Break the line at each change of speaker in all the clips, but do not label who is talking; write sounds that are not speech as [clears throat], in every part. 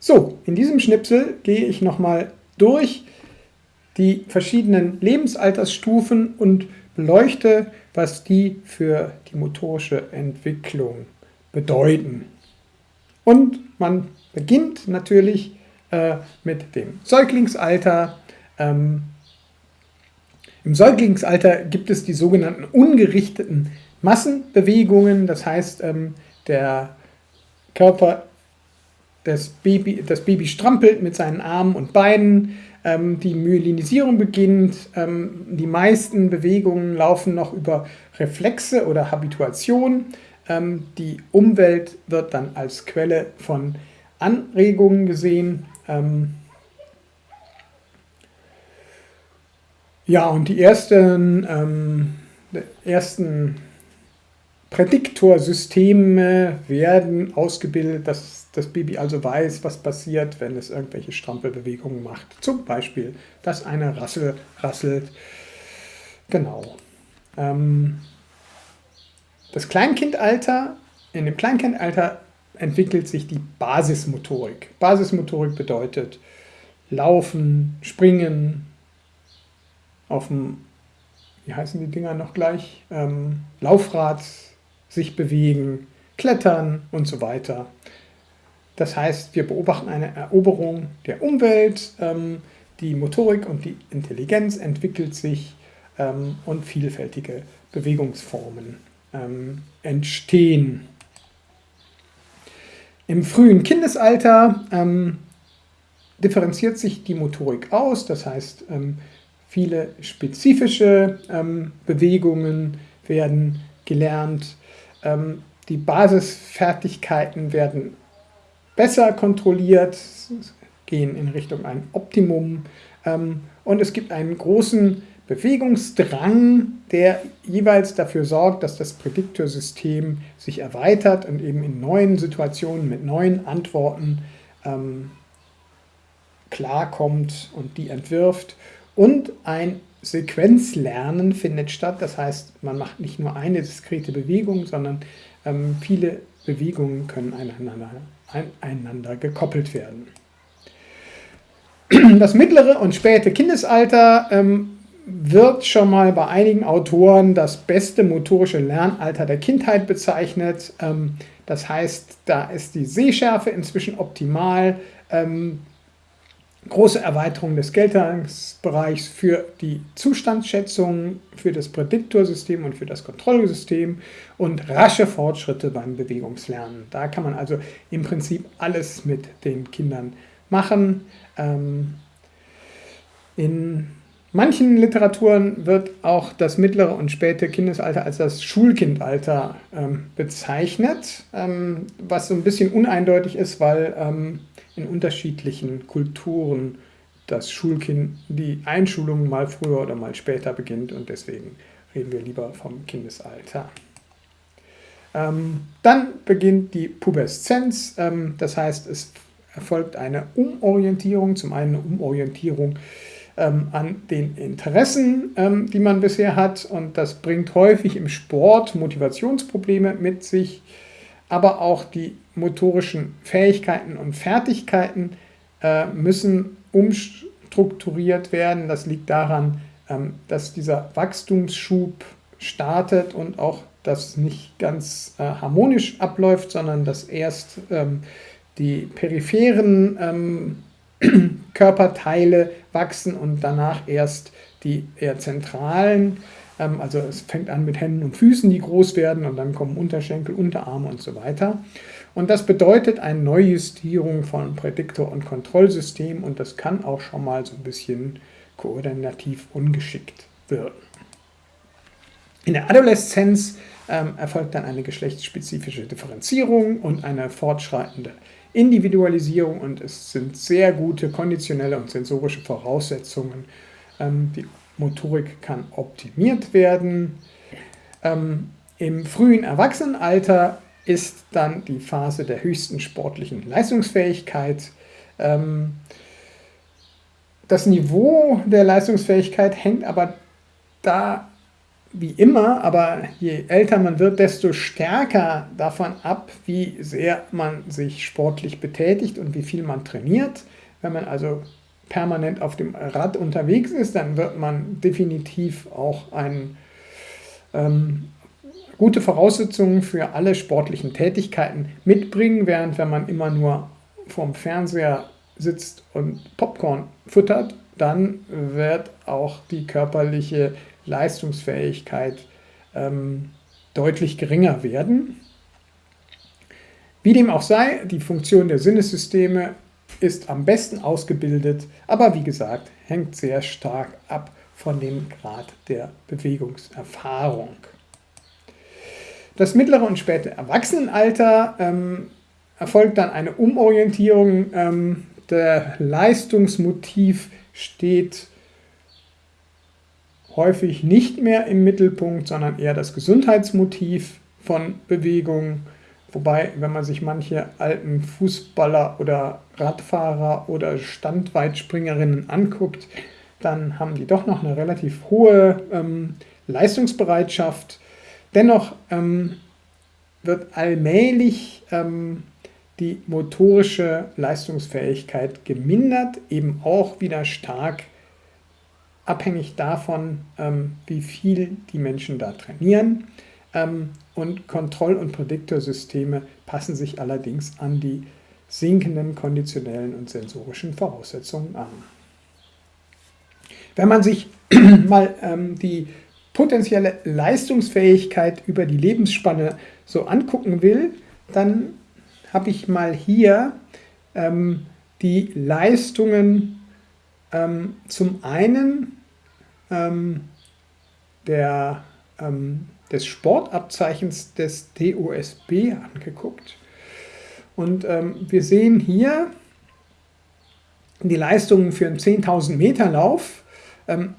So, in diesem Schnipsel gehe ich nochmal durch die verschiedenen Lebensaltersstufen und beleuchte, was die für die motorische Entwicklung bedeuten. Und man beginnt natürlich äh, mit dem Säuglingsalter. Ähm, Im Säuglingsalter gibt es die sogenannten ungerichteten Massenbewegungen, das heißt, ähm, der Körper das Baby, das Baby strampelt mit seinen Armen und Beinen, ähm, die Myelinisierung beginnt, ähm, die meisten Bewegungen laufen noch über Reflexe oder Habituation. Ähm, die Umwelt wird dann als Quelle von Anregungen gesehen. Ähm, ja, und die ersten, ähm, ersten Prädiktorsysteme werden ausgebildet, dass das Baby also weiß, was passiert, wenn es irgendwelche Strampelbewegungen macht. Zum Beispiel, dass eine Rassel rasselt. Genau. Ähm, das Kleinkindalter, in dem Kleinkindalter entwickelt sich die Basismotorik. Basismotorik bedeutet Laufen, Springen, auf dem, wie heißen die Dinger noch gleich, ähm, Laufrad sich bewegen, klettern und so weiter. Das heißt, wir beobachten eine Eroberung der Umwelt, ähm, die Motorik und die Intelligenz entwickelt sich ähm, und vielfältige Bewegungsformen ähm, entstehen. Im frühen Kindesalter ähm, differenziert sich die Motorik aus, das heißt, ähm, viele spezifische ähm, Bewegungen werden gelernt, die Basisfertigkeiten werden besser kontrolliert, gehen in Richtung ein Optimum ähm, und es gibt einen großen Bewegungsdrang, der jeweils dafür sorgt, dass das Prädiktorsystem sich erweitert und eben in neuen Situationen mit neuen Antworten ähm, klarkommt und die entwirft. Und ein Sequenzlernen findet statt, das heißt, man macht nicht nur eine diskrete Bewegung, sondern ähm, viele Bewegungen können einander aneinander gekoppelt werden. Das mittlere und späte Kindesalter ähm, wird schon mal bei einigen Autoren das beste motorische Lernalter der Kindheit bezeichnet. Ähm, das heißt, da ist die Sehschärfe inzwischen optimal. Große Erweiterung des Geltungsbereichs für die Zustandsschätzung, für das Prädiktorsystem und für das Kontrollsystem und rasche Fortschritte beim Bewegungslernen. Da kann man also im Prinzip alles mit den Kindern machen. Ähm, in manchen Literaturen wird auch das mittlere und späte Kindesalter als das Schulkindalter ähm, bezeichnet, ähm, was so ein bisschen uneindeutig ist, weil in unterschiedlichen Kulturen das Schulkind, die Einschulung mal früher oder mal später beginnt und deswegen reden wir lieber vom Kindesalter. Ähm, dann beginnt die Pubeszenz, ähm, das heißt, es erfolgt eine Umorientierung, zum einen eine Umorientierung ähm, an den Interessen, ähm, die man bisher hat und das bringt häufig im Sport Motivationsprobleme mit sich, aber auch die motorischen Fähigkeiten und Fertigkeiten äh, müssen umstrukturiert werden. Das liegt daran, ähm, dass dieser Wachstumsschub startet und auch das nicht ganz äh, harmonisch abläuft, sondern dass erst ähm, die peripheren ähm, [clears throat] Körperteile wachsen und danach erst die eher zentralen ähm, also es fängt an mit Händen und Füßen, die groß werden und dann kommen Unterschenkel, Unterarme und so weiter. Und das bedeutet eine Neujustierung von Prädiktor- und Kontrollsystem und das kann auch schon mal so ein bisschen koordinativ ungeschickt wirken. In der Adoleszenz ähm, erfolgt dann eine geschlechtsspezifische Differenzierung und eine fortschreitende Individualisierung und es sind sehr gute konditionelle und sensorische Voraussetzungen, ähm, die Motorik kann optimiert werden. Ähm, Im frühen Erwachsenenalter ist dann die Phase der höchsten sportlichen Leistungsfähigkeit. Ähm, das Niveau der Leistungsfähigkeit hängt aber davon wie immer, aber je älter man wird, desto stärker davon ab, wie sehr man sich sportlich betätigt und wie viel man trainiert. Wenn man also permanent auf dem Rad unterwegs ist, dann wird man definitiv auch ein, ähm, gute Voraussetzungen für alle sportlichen Tätigkeiten mitbringen, während wenn man immer nur vorm Fernseher sitzt und Popcorn futtert, dann wird auch die körperliche Leistungsfähigkeit ähm, deutlich geringer werden. Wie dem auch sei, die Funktion der Sinnessysteme ist am besten ausgebildet, aber wie gesagt, hängt sehr stark ab von dem Grad der Bewegungserfahrung. Das mittlere und späte Erwachsenenalter ähm, erfolgt dann eine Umorientierung. Ähm, der Leistungsmotiv steht häufig nicht mehr im Mittelpunkt, sondern eher das Gesundheitsmotiv von Bewegung. Wobei, wenn man sich manche alten Fußballer oder Radfahrer oder Standweitspringerinnen anguckt, dann haben die doch noch eine relativ hohe ähm, Leistungsbereitschaft. Dennoch ähm, wird allmählich ähm, die motorische Leistungsfähigkeit gemindert, eben auch wieder stark abhängig davon, ähm, wie viel die Menschen da trainieren. Ähm, und Kontroll- und Prädiktorsysteme passen sich allerdings an die sinkenden konditionellen und sensorischen Voraussetzungen an. Wenn man sich [clears throat] mal ähm, die potenzielle Leistungsfähigkeit über die Lebensspanne so angucken will, dann habe ich mal hier ähm, die Leistungen ähm, zum einen ähm, der, ähm, des Sportabzeichens des DOSB angeguckt. Und ähm, wir sehen hier die Leistungen für einen 10.000 Meter Lauf. Ähm,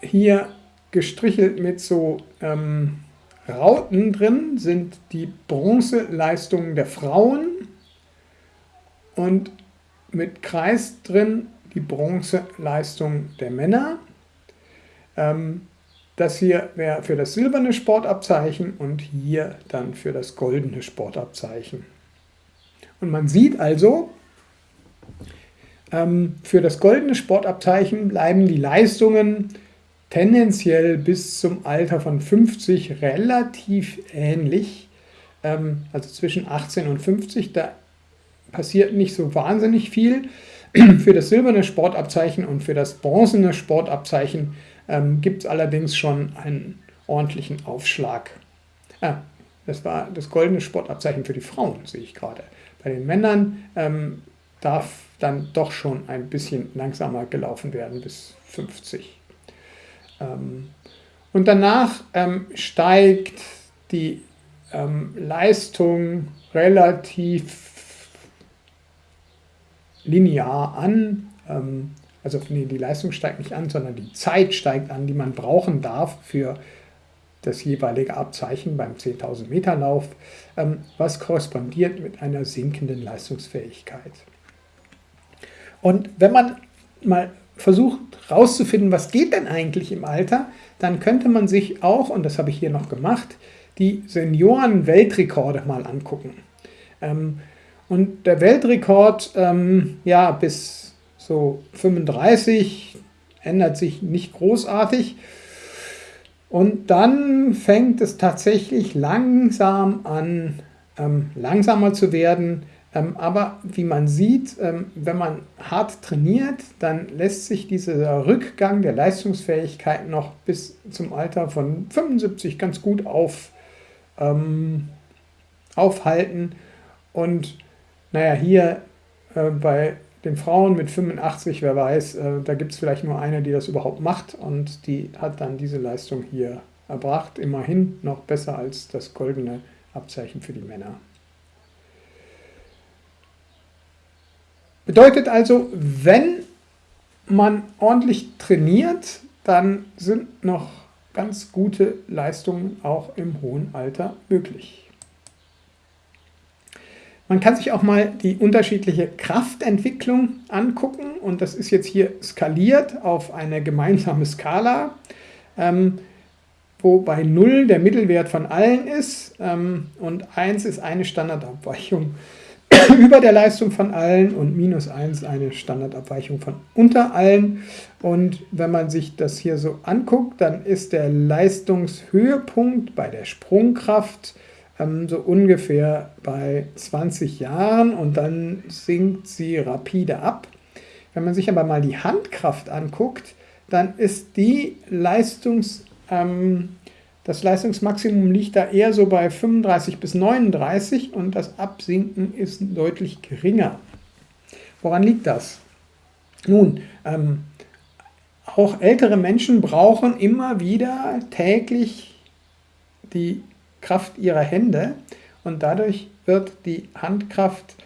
hier gestrichelt mit so ähm, Rauten drin sind die Bronzeleistungen der Frauen und mit Kreis drin die Bronzeleistung der Männer. Ähm, das hier wäre für das silberne Sportabzeichen und hier dann für das goldene Sportabzeichen. Und man sieht also, ähm, für das goldene Sportabzeichen bleiben die Leistungen tendenziell bis zum Alter von 50 relativ ähnlich, ähm, also zwischen 18 und 50, da passiert nicht so wahnsinnig viel. Für das silberne Sportabzeichen und für das bronzene Sportabzeichen ähm, gibt es allerdings schon einen ordentlichen Aufschlag. Ah, das war das goldene Sportabzeichen für die Frauen, sehe ich gerade. Bei den Männern ähm, darf dann doch schon ein bisschen langsamer gelaufen werden bis 50. Ähm, und danach ähm, steigt die ähm, Leistung relativ linear an. also nee, die Leistung steigt nicht an, sondern die Zeit steigt an, die man brauchen darf für das jeweilige Abzeichen beim 10.000 Meter Lauf, was korrespondiert mit einer sinkenden Leistungsfähigkeit. Und wenn man mal versucht herauszufinden, was geht denn eigentlich im Alter, dann könnte man sich auch, und das habe ich hier noch gemacht, die Senioren-Weltrekorde mal angucken. Ähm, und der Weltrekord, ähm, ja, bis so 35 ändert sich nicht großartig. Und dann fängt es tatsächlich langsam an, ähm, langsamer zu werden. Ähm, aber wie man sieht, ähm, wenn man hart trainiert, dann lässt sich dieser Rückgang der Leistungsfähigkeit noch bis zum Alter von 75 ganz gut auf, ähm, aufhalten. Und naja, hier äh, bei den Frauen mit 85, wer weiß, äh, da gibt es vielleicht nur eine, die das überhaupt macht und die hat dann diese Leistung hier erbracht. Immerhin noch besser als das goldene Abzeichen für die Männer. Bedeutet also, wenn man ordentlich trainiert, dann sind noch ganz gute Leistungen auch im hohen Alter möglich. Man kann sich auch mal die unterschiedliche Kraftentwicklung angucken und das ist jetzt hier skaliert auf eine gemeinsame Skala. ähm, wo bei 0 der Mittelwert von allen ist ähm, und 1 ist eine Standardabweichung [coughs] über der Leistung von allen und minus 1 eine Standardabweichung von unter allen. Und wenn man sich das hier so anguckt, dann ist der Leistungshöhepunkt bei der Sprungkraft ähm, so ungefähr bei 20 Jahren und dann sinkt sie rapide ab. Wenn man sich aber mal die Handkraft anguckt, dann ist die Leistungs, ähm, das Leistungsmaximum liegt da eher so bei 35 bis 39 und das Absinken ist deutlich geringer. Woran liegt das? Nun, ähm, auch ältere Menschen brauchen immer wieder täglich die Kraft ihrer Hände und dadurch wird die Handkraft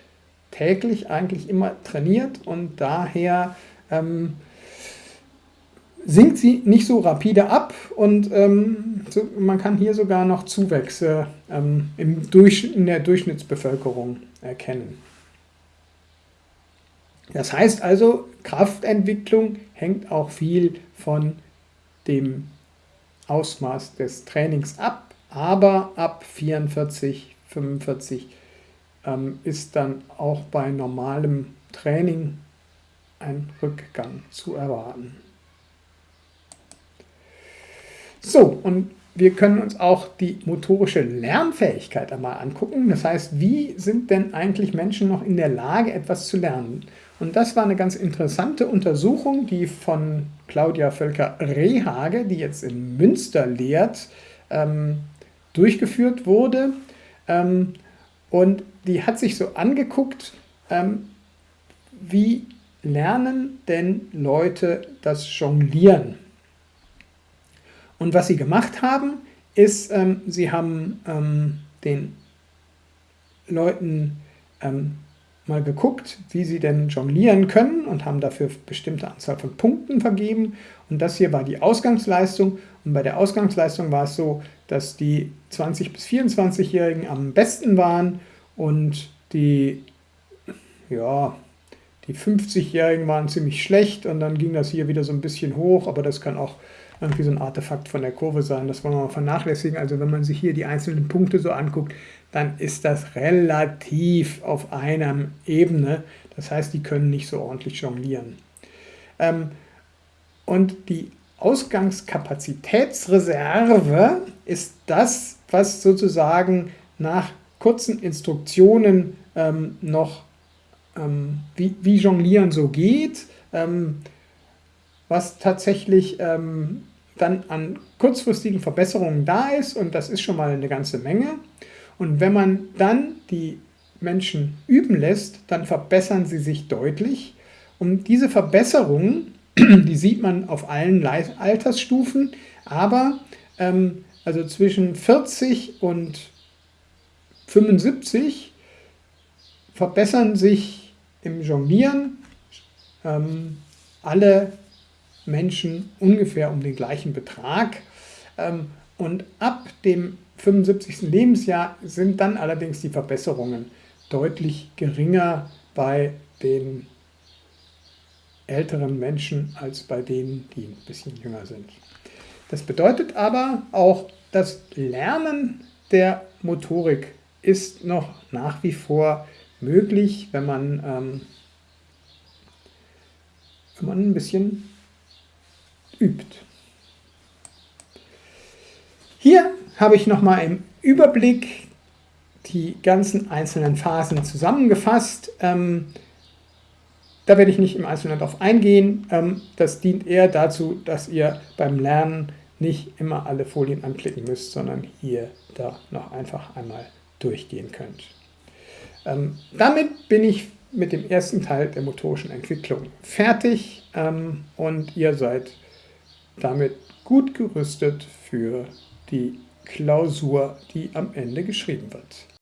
täglich eigentlich immer trainiert und daher ähm, sinkt sie nicht so rapide ab und ähm, so, man kann hier sogar noch Zuwächse ähm, im Durch, in der Durchschnittsbevölkerung erkennen. Das heißt also, Kraftentwicklung hängt auch viel von dem Ausmaß des Trainings ab aber ab 44, 45 ähm, ist dann auch bei normalem Training ein Rückgang zu erwarten. So, und wir können uns auch die motorische Lernfähigkeit einmal angucken. Das heißt, wie sind denn eigentlich Menschen noch in der Lage, etwas zu lernen? Und das war eine ganz interessante Untersuchung, die von Claudia Völker-Rehage, die jetzt in Münster lehrt, ähm, durchgeführt wurde. Ähm, und die hat sich so angeguckt, ähm, wie lernen denn Leute das Jonglieren? Und was sie gemacht haben, ist, ähm, sie haben ähm, den Leuten ähm, mal geguckt, wie sie denn jonglieren können und haben dafür bestimmte Anzahl von Punkten vergeben. Und das hier war die Ausgangsleistung. Und bei der Ausgangsleistung war es so, dass die 20- bis 24-Jährigen am besten waren und die, ja, die 50-Jährigen waren ziemlich schlecht und dann ging das hier wieder so ein bisschen hoch, aber das kann auch irgendwie so ein Artefakt von der Kurve sein, das wollen wir mal vernachlässigen. Also wenn man sich hier die einzelnen Punkte so anguckt, dann ist das relativ auf einer Ebene. Das heißt, die können nicht so ordentlich jonglieren. Ähm, und die Ausgangskapazitätsreserve ist das, was sozusagen nach kurzen Instruktionen ähm, noch, ähm, wie, wie, Jonglieren so geht, ähm, was tatsächlich ähm, dann an kurzfristigen Verbesserungen da ist und das ist schon mal eine ganze Menge. Und wenn man dann die Menschen üben lässt, dann verbessern sie sich deutlich. Und diese Verbesserungen, [clears throat] die sieht man auf allen Altersstufen, aber ähm, also zwischen 40 und 75 verbessern sich im Jonglieren ähm, alle Menschen ungefähr um den gleichen Betrag. Ähm, und ab dem 75. Lebensjahr sind dann allerdings die Verbesserungen deutlich geringer bei den älteren Menschen als bei denen, die ein bisschen jünger sind. Das bedeutet aber auch, das Lernen der Motorik ist noch nach wie vor möglich, wenn man, ähm, wenn man ein bisschen übt. Hier habe ich nochmal im Überblick die ganzen einzelnen Phasen zusammengefasst. Ähm, da werde ich nicht im Einzelnen darauf eingehen. Ähm, das dient eher dazu, dass ihr beim Lernen nicht immer alle Folien anklicken müsst, sondern hier da noch einfach einmal durchgehen könnt. Ähm, damit bin ich mit dem ersten Teil der motorischen Entwicklung fertig ähm, und ihr seid damit gut gerüstet für die Klausur, die am Ende geschrieben wird.